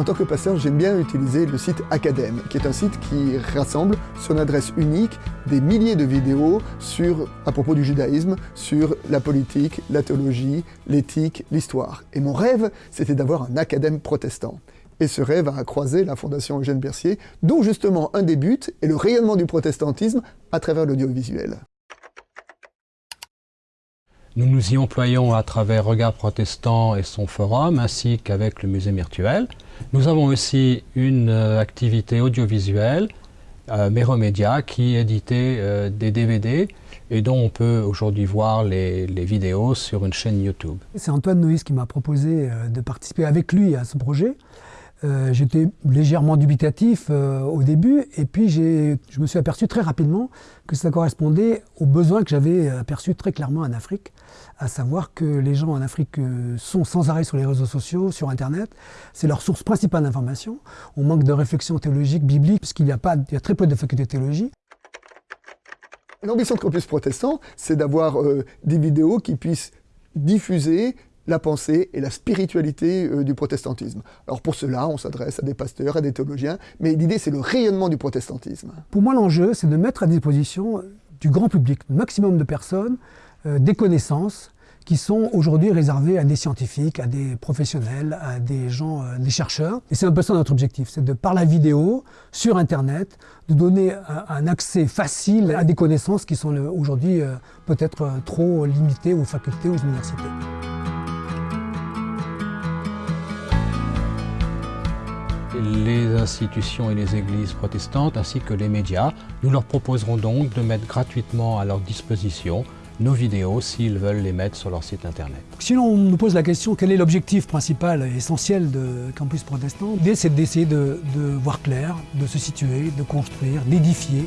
En tant que pasteur, j'aime bien utiliser le site Academ, qui est un site qui rassemble sur une adresse unique des milliers de vidéos sur, à propos du judaïsme, sur la politique, la théologie, l'éthique, l'histoire. Et mon rêve, c'était d'avoir un Academ protestant. Et ce rêve a croisé la Fondation Eugène Bercier, dont justement un des buts est le rayonnement du protestantisme à travers l'audiovisuel. Nous nous y employons à travers Regard Protestant et son forum, ainsi qu'avec le musée virtuel. Nous avons aussi une euh, activité audiovisuelle, euh, Méromédia, qui éditait euh, des DVD et dont on peut aujourd'hui voir les, vidéos sur une chaîne YouTube. C'est Antoine Noïs qui m'a proposé euh, de participer avec lui à ce projet. Euh, J'étais légèrement dubitatif euh, au début, et puis je me suis aperçu très rapidement que ça correspondait aux besoins que j'avais aperçus très clairement en Afrique, à savoir que les gens en Afrique euh, sont sans arrêt sur les réseaux sociaux, sur Internet, c'est leur source principale d'information. On manque de réflexion théologique, biblique, puisqu'il y, a y a très peu de facultés de théologie. L'ambition de Campus Protestant, c'est d'avoir euh, des vidéos qui puissent diffuser la pensée et la spiritualité euh, du protestantisme. Alors pour cela, on s'adresse à des pasteurs, à des théologiens, mais l'idée c'est le rayonnement du protestantisme. Pour moi, l'enjeu, c'est de mettre à disposition du grand public, le maximum de personnes, euh, des connaissances qui sont aujourd'hui réservées à des scientifiques, à des professionnels, à des gens, euh, des chercheurs. Et c'est un peu ça notre objectif, c'est de, par la vidéo, sur Internet, de donner un, accès facile à des connaissances qui sont aujourd'hui peut-être trop limitées aux facultés, aux universités. Les institutions et les églises protestantes ainsi que les médias. Nous leur proposerons donc de mettre gratuitement à leur disposition nos vidéos s'ils veulent les mettre sur leur site internet. Si l'on nous pose la question quel est l'objectif principal et essentiel de Campus Protestant, l'idée c'est d'essayer de, de voir clair, de se situer, de construire, d'édifier,